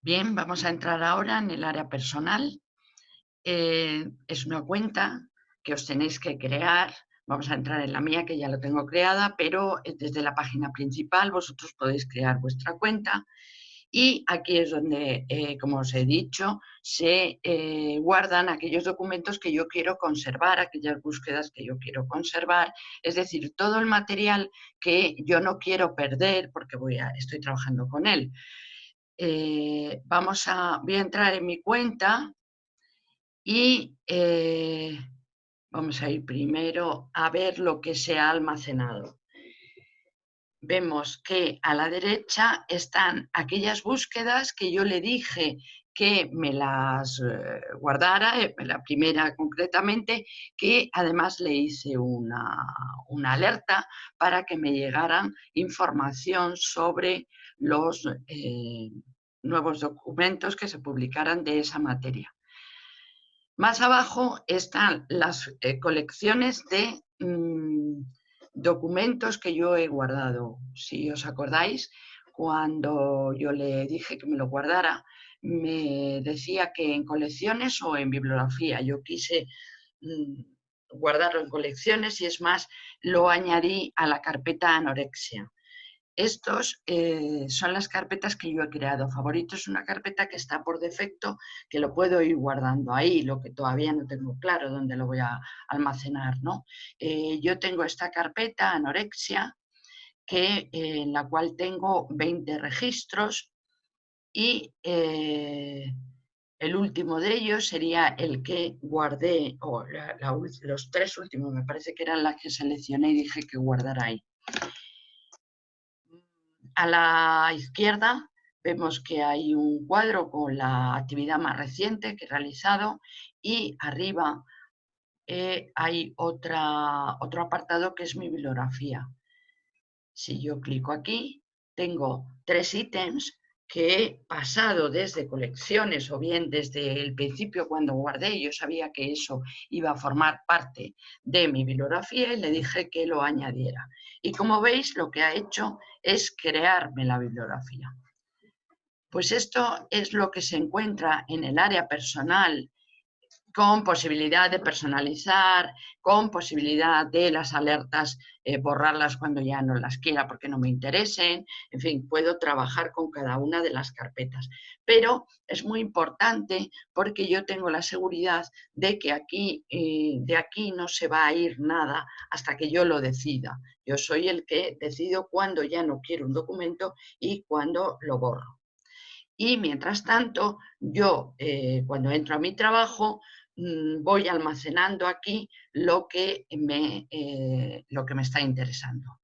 Bien, vamos a entrar ahora en el área personal. Eh, es una cuenta que os tenéis que crear. Vamos a entrar en la mía, que ya lo tengo creada, pero eh, desde la página principal vosotros podéis crear vuestra cuenta. Y aquí es donde, eh, como os he dicho, se guardan aquellos documentos que yo quiero conservar, aquellas búsquedas que yo quiero conservar, es decir, todo el material que yo no quiero perder porque voy a, estoy trabajando con él. Eh, vamos a, voy a entrar en mi cuenta y eh, vamos a ir primero a ver lo que se ha almacenado. Vemos que a la derecha están aquellas búsquedas que yo le dije que me las eh, guardara, la primera concretamente, que además le hice una, una alerta para que me llegaran información sobre los eh, nuevos documentos que se publicaran de esa materia. Más abajo están las eh, colecciones de mm, documentos que yo he guardado. Si os acordáis, cuando yo le dije que me lo guardara, me decía que en colecciones o en bibliografía. Yo quise mm, guardarlo en colecciones y es más, lo añadí a la carpeta anorexia. Estos eh, son las carpetas que yo he creado. Favorito es una carpeta que está por defecto, que lo puedo ir guardando ahí, lo que todavía no tengo claro dónde lo voy a almacenar. ¿no? Eh, yo tengo esta carpeta, anorexia, que, eh, en la cual tengo 20 registros y el último de ellos sería el que guardé, o los tres últimos me parece que eran las que seleccioné y dije que guardara ahí. A la izquierda vemos que hay un cuadro con la actividad más reciente que he realizado y arriba eh, hay otra, otro apartado que es mi bibliografía. Si yo clico aquí, tengo tres ítems que he pasado desde colecciones o bien desde el principio cuando guardé, yo sabía que eso iba a formar parte de mi bibliografía y le dije que lo añadiera. Y como veis, lo que ha hecho es crearme la bibliografía. Pues esto es lo que se encuentra en el área personal con posibilidad de personalizar, con posibilidad de las alertas eh, borrarlas cuando ya no las quiera porque no me interesen, en fin, puedo trabajar con cada una de las carpetas. Pero es muy importante porque yo tengo la seguridad de que aquí, eh, de aquí no se va a ir nada hasta que yo lo decida. Yo soy el que decido cuándo ya no quiero un documento y cuándo lo borro. Y mientras tanto, yo eh, cuando entro a mi trabajo, Mm, voy almacenando aquí lo que me, eh, lo que me está interesando.